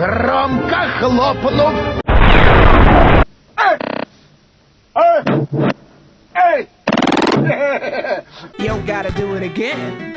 громко хлопнув. Yo, gotta do it again.